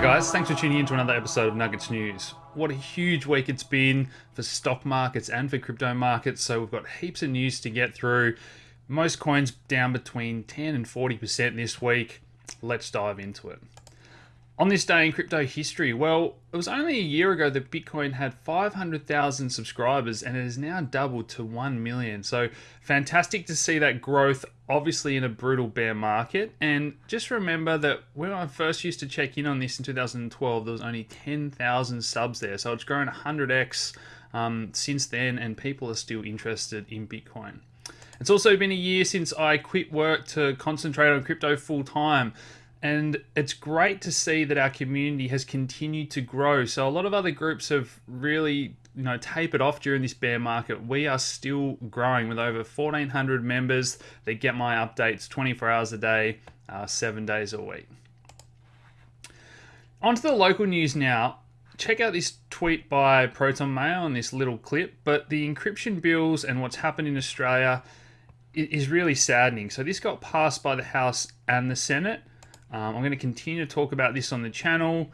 guys, thanks for tuning in to another episode of Nuggets News. What a huge week it's been for stock markets and for crypto markets. So we've got heaps of news to get through. Most coins down between 10 and 40% this week. Let's dive into it. On this day in crypto history, well, it was only a year ago that Bitcoin had 500,000 subscribers and it has now doubled to 1 million. So fantastic to see that growth, obviously in a brutal bear market. And just remember that when I first used to check in on this in 2012, there was only 10,000 subs there. So it's grown 100x um, since then, and people are still interested in Bitcoin. It's also been a year since I quit work to concentrate on crypto full time. And it's great to see that our community has continued to grow. So a lot of other groups have really, you know, tapered off during this bear market. We are still growing with over 1,400 members that get my updates 24 hours a day, uh, seven days a week. On to the local news now. Check out this tweet by Proton Mail on this little clip. But the encryption bills and what's happened in Australia is really saddening. So this got passed by the House and the Senate. Um, I'm going to continue to talk about this on the channel.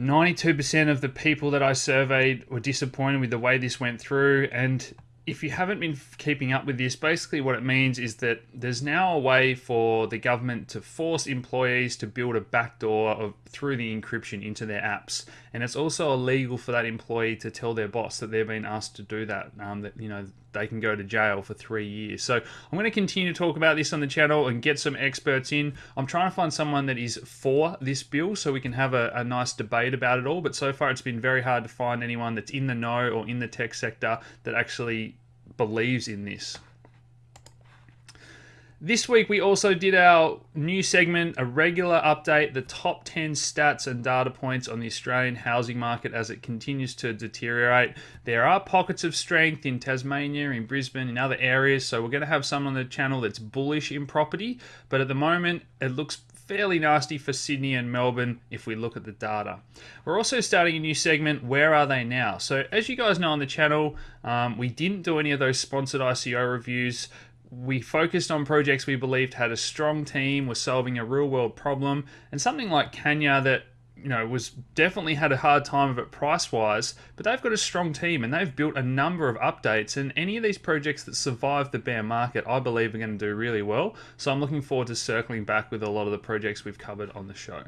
92% of the people that I surveyed were disappointed with the way this went through. And if you haven't been keeping up with this, basically what it means is that there's now a way for the government to force employees to build a backdoor of, through the encryption into their apps, and it's also illegal for that employee to tell their boss that they've been asked to do that. Um, that you know they can go to jail for three years. So I'm going to continue to talk about this on the channel and get some experts in. I'm trying to find someone that is for this bill so we can have a, a nice debate about it all. But so far, it's been very hard to find anyone that's in the know or in the tech sector that actually believes in this. This week, we also did our new segment, a regular update, the top 10 stats and data points on the Australian housing market as it continues to deteriorate. There are pockets of strength in Tasmania, in Brisbane, in other areas, so we're going to have some on the channel that's bullish in property, but at the moment, it looks fairly nasty for Sydney and Melbourne if we look at the data. We're also starting a new segment, Where Are They Now? So, as you guys know on the channel, um, we didn't do any of those sponsored ICO reviews we focused on projects we believed had a strong team, were solving a real world problem, and something like CanYa that you know was definitely had a hard time of it price wise, but they've got a strong team and they've built a number of updates. And any of these projects that survive the bear market, I believe, are going to do really well. So I'm looking forward to circling back with a lot of the projects we've covered on the show.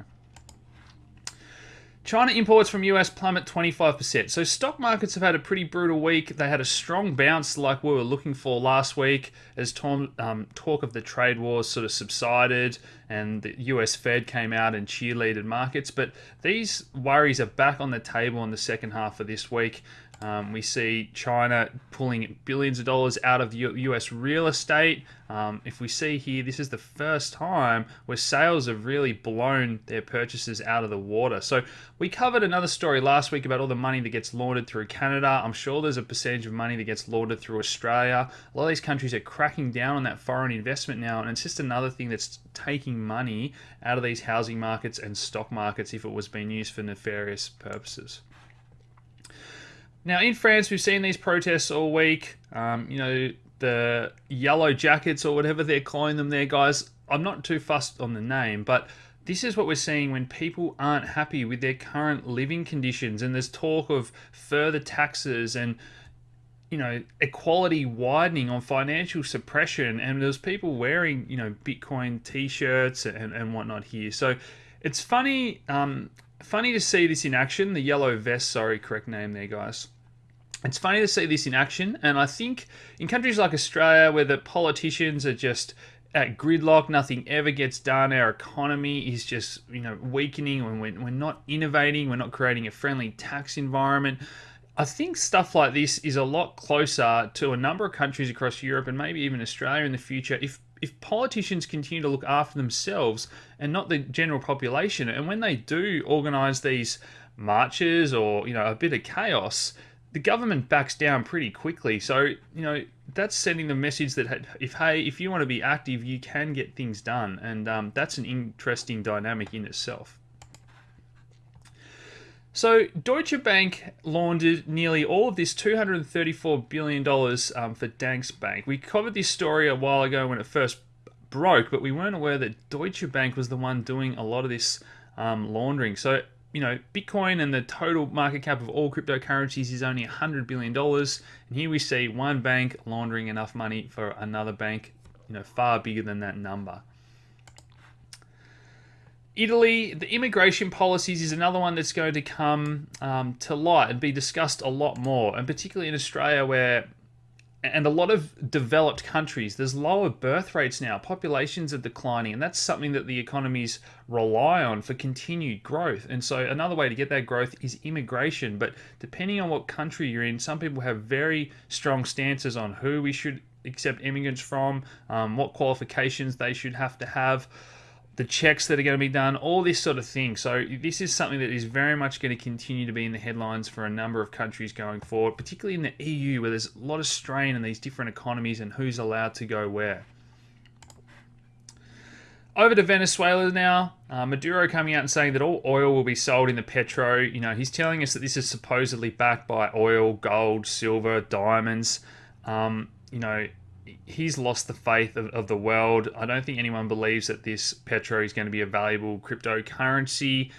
China imports from US plummet 25%. So stock markets have had a pretty brutal week. They had a strong bounce like we were looking for last week as tom, um, talk of the trade wars sort of subsided and the US Fed came out and cheerleaded markets. But these worries are back on the table in the second half of this week. Um, we see China pulling billions of dollars out of US real estate. Um, if we see here, this is the first time where sales have really blown their purchases out of the water. So we covered another story last week about all the money that gets laundered through Canada. I'm sure there's a percentage of money that gets laundered through Australia. A lot of these countries are cracking down on that foreign investment now, and it's just another thing that's taking money out of these housing markets and stock markets if it was being used for nefarious purposes. Now, in France, we've seen these protests all week. Um, you know, the yellow jackets or whatever they're calling them there, guys. I'm not too fussed on the name, but this is what we're seeing when people aren't happy with their current living conditions. And there's talk of further taxes and you know equality widening on financial suppression. And there's people wearing you know bitcoin t-shirts and, and whatnot here. So it's funny um, funny to see this in action. The yellow vest sorry correct name there guys it's funny to see this in action, and I think in countries like Australia, where the politicians are just at gridlock, nothing ever gets done. Our economy is just you know weakening, and we're, we're not innovating. We're not creating a friendly tax environment. I think stuff like this is a lot closer to a number of countries across Europe and maybe even Australia in the future if if politicians continue to look after themselves and not the general population and when they do organize these marches or you know a bit of chaos the government backs down pretty quickly. So, you know, that's sending the message that if, hey, if you want to be active, you can get things done. And um, that's an interesting dynamic in itself. So, Deutsche Bank laundered nearly all of this $234 billion um, for Danske Bank. We covered this story a while ago when it first broke, but we weren't aware that Deutsche Bank was the one doing a lot of this um, laundering. So you know, Bitcoin and the total market cap of all cryptocurrencies is only $100 billion. And here we see one bank laundering enough money for another bank, you know, far bigger than that number. Italy, the immigration policies is another one that's going to come um, to light and be discussed a lot more, and particularly in Australia, where and a lot of developed countries, there's lower birth rates now. Populations are declining, and that's something that the economies rely on for continued growth. And so, another way to get that growth is immigration. But depending on what country you're in, some people have very strong stances on who we should accept immigrants from, um, what qualifications they should have to have the checks that are going to be done, all this sort of thing. So this is something that is very much going to continue to be in the headlines for a number of countries going forward, particularly in the EU where there's a lot of strain in these different economies and who's allowed to go where. Over to Venezuela now. Uh, Maduro coming out and saying that all oil will be sold in the petro. You know, he's telling us that this is supposedly backed by oil, gold, silver, diamonds. Um, you know, he's lost the faith of, of the world. I don't think anyone believes that this petro is going to be a valuable cryptocurrency.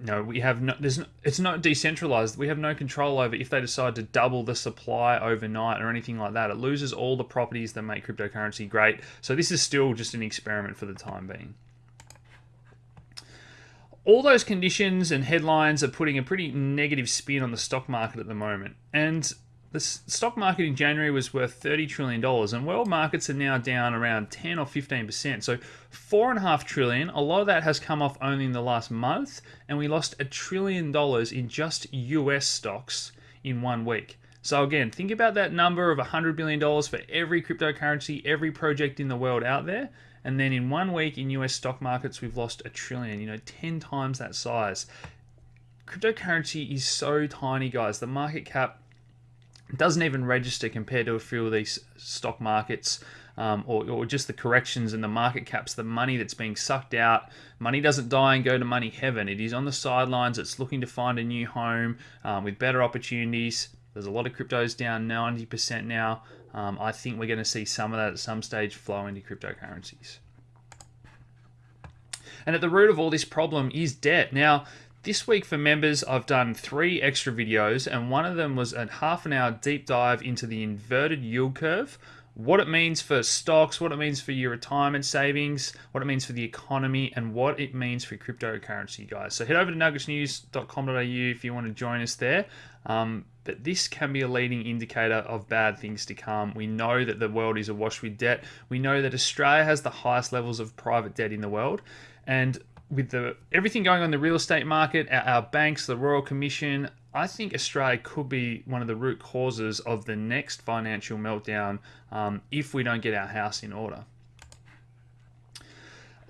No, we have no. There's no, it's not decentralized. We have no control over if they decide to double the supply overnight or anything like that. It loses all the properties that make cryptocurrency great. So this is still just an experiment for the time being. All those conditions and headlines are putting a pretty negative spin on the stock market at the moment, and the stock market in January was worth $30 trillion, and world markets are now down around 10 or 15%. So, four and a half trillion, a lot of that has come off only in the last month, and we lost a trillion dollars in just US stocks in one week. So, again, think about that number of $100 billion for every cryptocurrency, every project in the world out there. And then in one week in US stock markets, we've lost a trillion, you know, 10 times that size. Cryptocurrency is so tiny, guys. The market cap doesn't even register compared to a few of these stock markets um, or, or just the corrections and the market caps, the money that's being sucked out. Money doesn't die and go to money heaven. It is on the sidelines. It's looking to find a new home um, with better opportunities. There's a lot of cryptos down 90% now. Um, I think we're going to see some of that at some stage flow into cryptocurrencies. And at the root of all this problem is debt. Now, this week for members, I've done three extra videos, and one of them was a half an hour deep dive into the inverted yield curve, what it means for stocks, what it means for your retirement savings, what it means for the economy, and what it means for cryptocurrency, guys. So head over to nuggetsnews.com.au if you want to join us there. Um, but this can be a leading indicator of bad things to come. We know that the world is awash with debt. We know that Australia has the highest levels of private debt in the world. And with the everything going on in the real estate market, our, our, banks, the Royal Commission, I think Australia could be one of the root causes of the next financial meltdown um, if we don't get our house in order.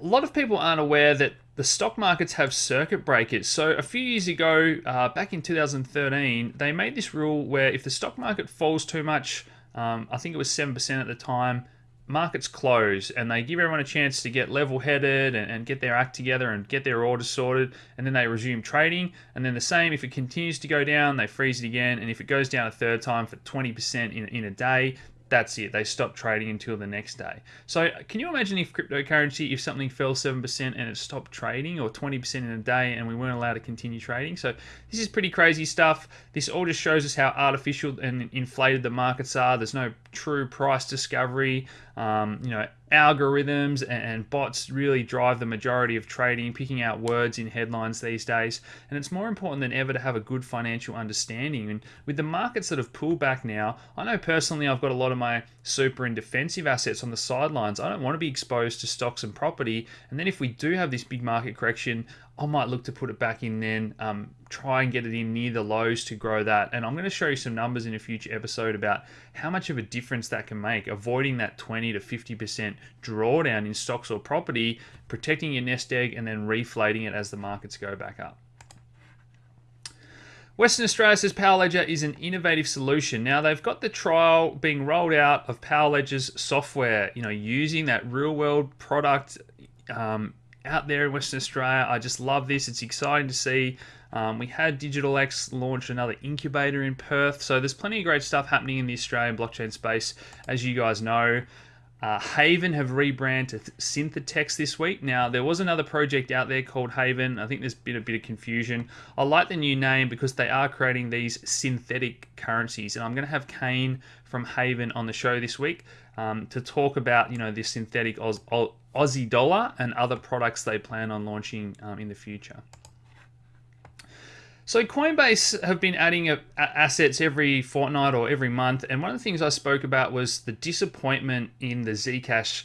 A lot of people aren't aware that the stock markets have circuit breakers. So a few years ago, uh, back in 2013, they made this rule where if the stock market falls too much, um, I think it was 7% at the time, markets close and they give everyone a chance to get level headed and, and, get their act together and get their orders sorted and then they resume trading and then the same if it continues to go down they freeze it again and if it goes down a third time for 20% in, in a day that's it. They stop trading until the next day. So uh, can you imagine if cryptocurrency, if something fell 7% and it stopped trading or 20% in a day and we weren't allowed to continue trading? So this is pretty crazy stuff. This all just shows us how artificial and inflated the markets are. There's no true price discovery. Um, you know, algorithms and bots really drive the majority of trading, picking out words in headlines these days. And it's more important than ever to have a good financial understanding. And with the markets that have pulled back now, I know personally I've got a lot of my super and defensive assets on the sidelines. I don't want to be exposed to stocks and property. And then if we do have this big market correction, I might look to put it back in then, um, try and get it in near the lows to grow that. And I'm going to show you some numbers in a future episode about how much of a difference that can make, avoiding that 20 to 50% drawdown in stocks or property, protecting your nest egg, and then reflating it as the markets go back up. Western Australia says Powerledger is an innovative solution. Now they've got the trial being rolled out of Powerledger's software, you know, using that real world product um, out there in Western Australia. I just love this. It's exciting to see. Um, we had Digital X launch another incubator in Perth. So there's plenty of great stuff happening in the Australian blockchain space, as you guys know. Uh, Havven have rebranded to Synthetix this week. Now, there was another project out there called Haven. I think there's been a bit of confusion. I like the new name because they are creating these synthetic currencies. And I'm going to have Kain from Havven on the show this week um, to talk about, you know, this synthetic Oz- Aussie dollar and other products they plan on launching um, in the future. So Coinbase have been adding a, assets every fortnight or every month, and one of the things I spoke about was the disappointment in the Zcash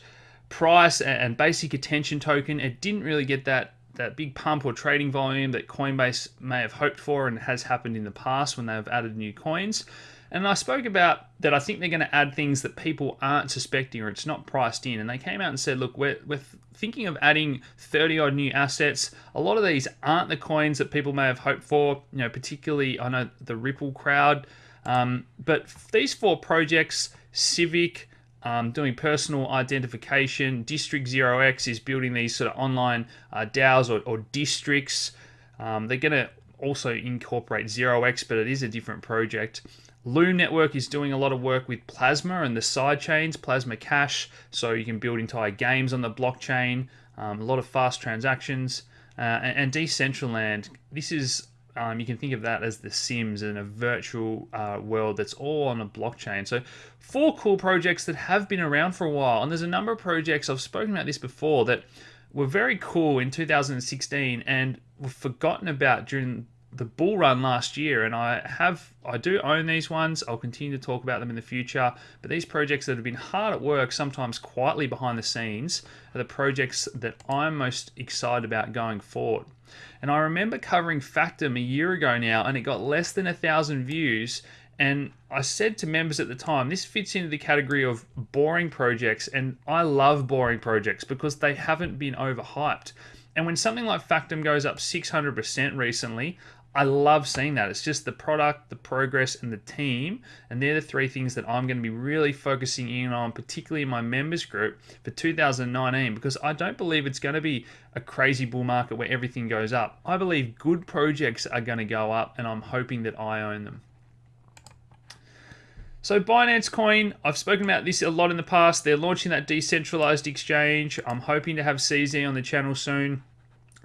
price and, and basic attention token. It didn't really get that that big pump or trading volume that Coinbase may have hoped for and has happened in the past when they've added new coins. And I spoke about that I think they're going to add things that people aren't suspecting or it's not priced in. And they came out and said, look, we're, we're thinking of adding 30 odd new assets. A lot of these aren't the coins that people may have hoped for, you know, particularly I know the Ripple crowd. Um, but these four projects, Civic, um, doing personal identification, District 0x is building these sort of online uh, DAOs or, or districts. Um, they're going to also incorporate 0x, but it is a different project. Loom Network is doing a lot of work with Plasma and the side chains, Plasma Cash, so you can build entire games on the blockchain, um, a lot of fast transactions. Uh, and, and Decentraland, this is, um, you can think of that as the Sims in a virtual uh, world that's all on a blockchain. So, four cool projects that have been around for a while. And there's a number of projects, I've spoken about this before, that were very cool in 2016 and were forgotten about during the bull run last year and I have I do own these ones I'll continue to talk about them in the future but these projects that have been hard at work sometimes quietly behind the scenes are the projects that I'm most excited about going forward and I remember covering Factom a year ago now and it got less than a thousand views and I said to members at the time, this fits into the category of boring projects, and I love boring projects because they haven't been overhyped. And when something like Factom goes up 600% recently, I love seeing that. It's just the product, the progress, and the team. And they're the three things that I'm going to be really focusing in on, particularly in my members group for 2019, because I don't believe it's going to be a crazy bull market where everything goes up. I believe good projects are going to go up, and I'm hoping that I own them. So Binance Coin, I've spoken about this a lot in the past. They're launching that decentralized exchange. I'm hoping to have CZ on the channel soon.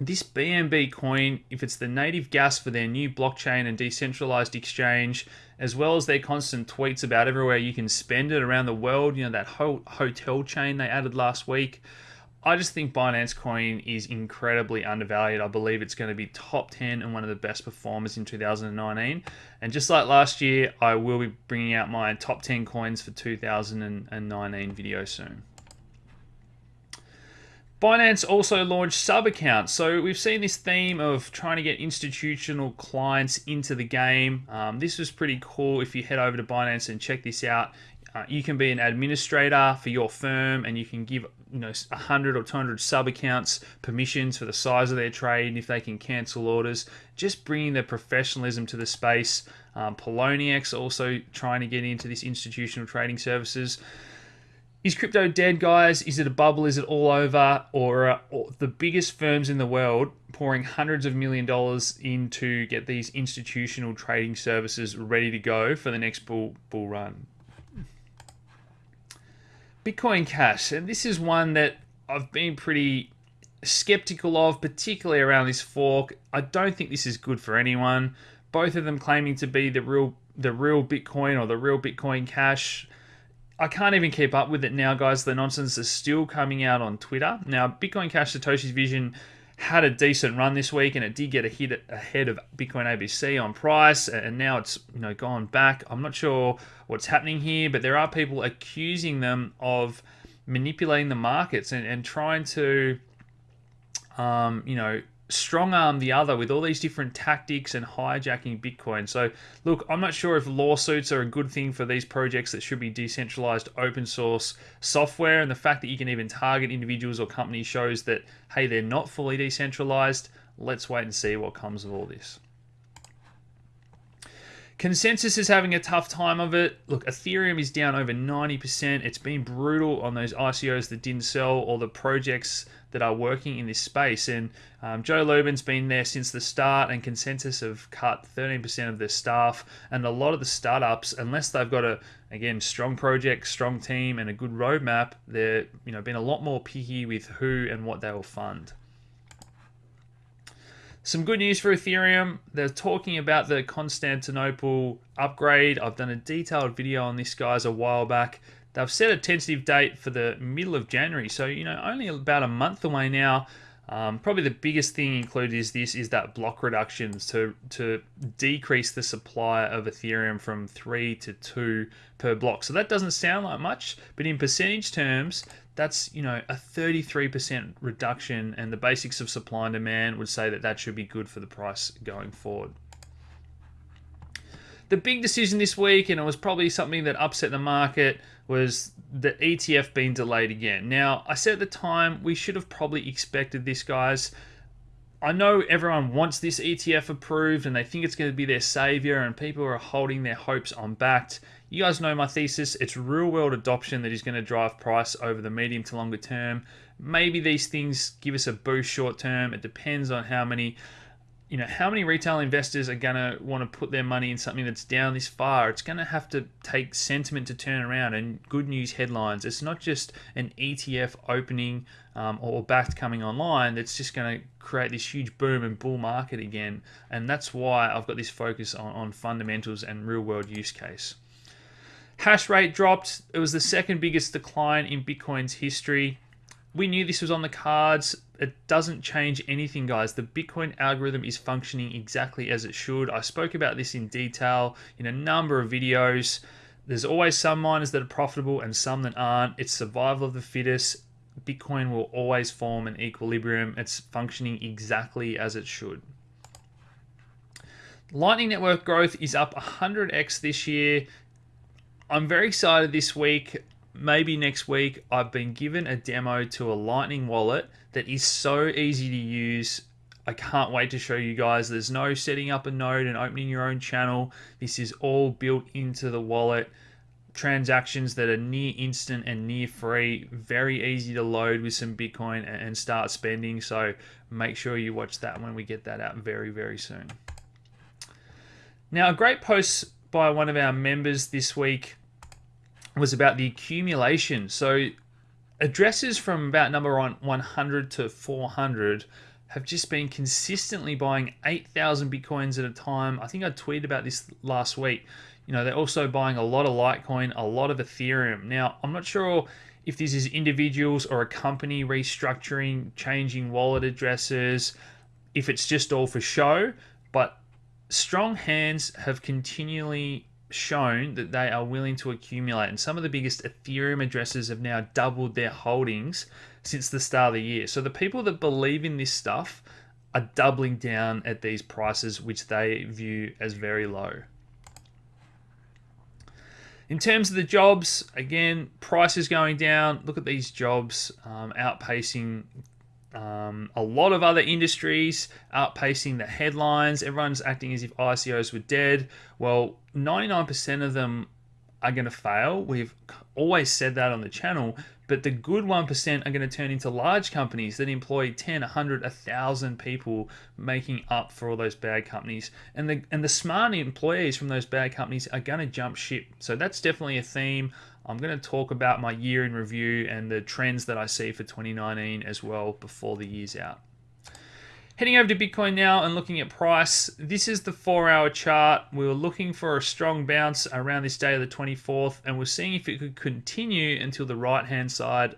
This BNB coin, if it's the native gas for their new blockchain and decentralized exchange, as well as their constant tweets about everywhere you can spend it around the world, you know, that whole hotel chain they added last week. I just think Binance Coin is incredibly undervalued. I believe it's going to be top 10 and one of the best performers in 2019. And just like last year, I will be bringing out my top 10 coins for 2019 video soon. Binance also launched sub accounts. So we've seen this theme of trying to get institutional clients into the game. Um, this was pretty cool. If you head over to Binance and check this out, uh, you can be an administrator for your firm and you can give you know 100 or 200 sub accounts permissions for the size of their trade and if they can cancel orders just bringing the professionalism to the space um, Poloniex also trying to get into this institutional trading services is crypto dead, guys? Is it a bubble? Is it all over? Or, uh, or the biggest firms in the world pouring hundreds of million dollars in to get these institutional trading services ready to go for the next bull bull run? Bitcoin Cash, and this is one that I've been pretty skeptical of, particularly around this fork. I don't think this is good for anyone. Both of them claiming to be the real the real Bitcoin or the real Bitcoin Cash. I can't even keep up with it now, guys. The nonsense is still coming out on Twitter. Now, Bitcoin Cash Satoshi's Vision had a decent run this week, and it did get a hit ahead of Bitcoin ABC on price, and now it's you know gone back. I'm not sure what's happening here, but there are people accusing them of manipulating the markets and, and trying to, um, you know, strong arm the other with all these different tactics and hijacking Bitcoin. So, look, I'm not sure if lawsuits are a good thing for these projects that should be decentralized open source software. And the fact that you can even target individuals or companies shows that, hey, they're not fully decentralized. Let's wait and see what comes of all this. ConsenSys is having a tough time of it. Look, Ethereum is down over 90%. It's been brutal on those ICOs that didn't sell or the projects that are working in this space. And um, Joe Lubin's been there since the start, and ConsenSys have cut 13% of their staff. And a lot of the startups, unless they've got a again strong project, strong team, and a good roadmap, they're you know been a lot more picky with who and what they will fund. Some good news for Ethereum. They're talking about the Constantinople upgrade. I've done a detailed video on this, guys, a while back. They've set a tentative date for the middle of January, so you know only about a month away now. Um, probably the biggest thing included is this is that block reductions to to decrease the supply of Ethereum from three to two per block. So that doesn't sound like much, but in percentage terms, that's you know a 33% reduction and the basics of supply and demand would say that that should be good for the price going forward the big decision this week and it was probably something that upset the market was the ETF being delayed again now I said at the time we should have probably expected this guys I know everyone wants this ETF approved and they think it's going to be their savior and people are holding their hopes on Bakkt you guys know my thesis. It's real world adoption that is going to drive price over the medium to longer term. Maybe these things give us a boost short term. It depends on how many you know how many retail investors are going to want to put their money in something that's down this far it's going to have to take sentiment to turn around and good news headlines it's not just an etf opening um, or Bakkt coming online that's just going to create this huge boom and bull market again and that's why i've got this focus on, on fundamentals and real world use case Hash rate dropped. It was the second biggest decline in Bitcoin's history. We knew this was on the cards. It doesn't change anything, guys. The Bitcoin algorithm is functioning exactly as it should. I spoke about this in detail in a number of videos. There's always some miners that are profitable and some that aren't. It's survival of the fittest. Bitcoin will always form an equilibrium. It's functioning exactly as it should. Lightning Network growth is up 100x this year. I'm very excited this week. Maybe next week, I've been given a demo to a Lightning wallet that is so easy to use. I can't wait to show you guys. There's no setting up a node and opening your own channel. This is all built into the wallet. Transactions that are near instant and near free. Very easy to load with some Bitcoin and start spending. So make sure you watch that when we get that out very, very soon. Now, a great post by one of our members this week was about the accumulation. So addresses from about number 100 to 400 have just been consistently buying 8,000 Bitcoins at a time. I think I tweeted about this last week. You know, they're also buying a lot of Litecoin, a lot of Ethereum. Now, I'm not sure if this is individuals or a company restructuring, changing wallet addresses, if it's just all for show, but strong hands have continually shown that they are willing to accumulate. And some of the biggest Ethereum addresses have now doubled their holdings since the start of the year. So the people that believe in this stuff are doubling down at these prices, which they view as very low. In terms of the jobs, again, prices going down. Look at these jobs um, outpacing um, a lot of other industries outpacing the headlines. Everyone's acting as if ICOs were dead. Well, 99% of them are going to fail. We've always said that on the channel, but the good 1% are going to turn into large companies that employ 10, 100, 1,000 people making up for all those bad companies. And the, and the smart employees from those bad companies are going to jump ship. So that's definitely a theme. I'm going to talk about my year in review and the trends that I see for 2019 as well before the year's out. Heading over to Bitcoin now and looking at price. This is the four hour chart. We were looking for a strong bounce around this day of the 24th, and we're seeing if it could continue until the right hand side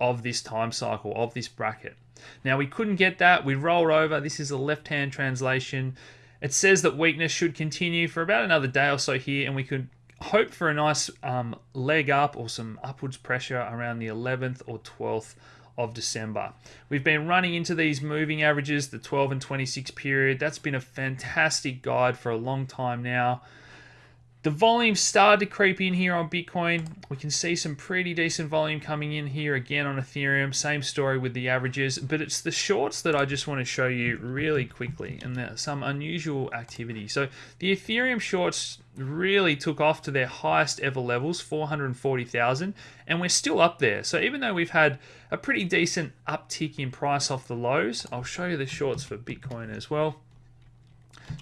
of this time cycle, of this bracket. Now, we couldn't get that. We rolled over. This is a left hand translation. It says that weakness should continue for about another day or so here, and we could hope for a nice um, leg up or some upwards pressure around the 11th or 12th of December. We've been running into these moving averages, the 12 and 26 period. That's been a fantastic guide for a long time now. The volume started to creep in here on Bitcoin. We can see some pretty decent volume coming in here again on Ethereum. Same story with the averages, but it's the shorts that I just want to show you really quickly and some unusual activity. So the Ethereum shorts really took off to their highest ever levels, 440,000, and we're still up there. So even though we've had a pretty decent uptick in price off the lows, I'll show you the shorts for Bitcoin as well.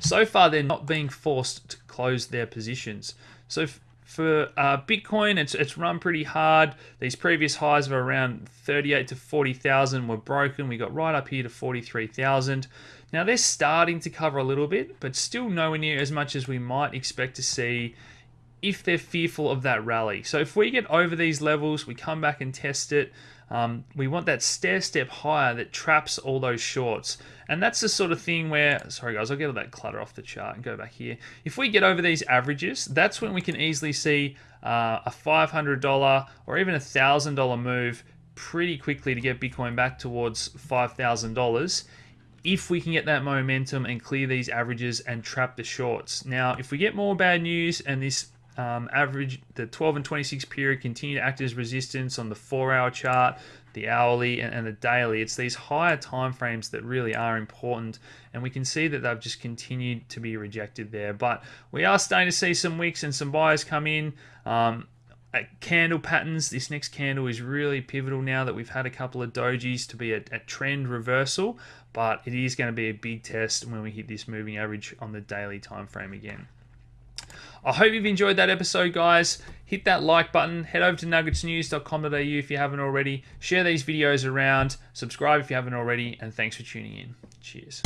So far, they're not being forced to close their positions. So for uh, Bitcoin, it's it's run pretty hard. These previous highs of around 38 to 40,000 were broken. We got right up here to 43,000. Now they're starting to cover a little bit, but still nowhere near as much as we might expect to see if they're fearful of that rally. So if we get over these levels, we come back and test it. Um, we want that stair step higher that traps all those shorts. And that's the sort of thing where, sorry guys, I'll get all that clutter off the chart and go back here. If we get over these averages, that's when we can easily see uh, a $500 or even a $1,000 move pretty quickly to get Bitcoin back towards $5,000 if we can get that momentum and clear these averages and trap the shorts. Now, if we get more bad news and this um, average, the 12 and 26 period continue to act as resistance on the four hour chart, the hourly, and, and the daily. It's these higher time frames that really are important, and we can see that they've just continued to be rejected there. But we are starting to see some wicks and some buyers come in. Um, candle patterns, this next candle is really pivotal now that we've had a couple of dojis to be a, a trend reversal, but it is going to be a big test when we hit this moving average on the daily time frame again. I hope you've enjoyed that episode, guys. Hit that like button. Head over to nuggetsnews.com.au if you haven't already. Share these videos around. Subscribe if you haven't already. And thanks for tuning in. Cheers.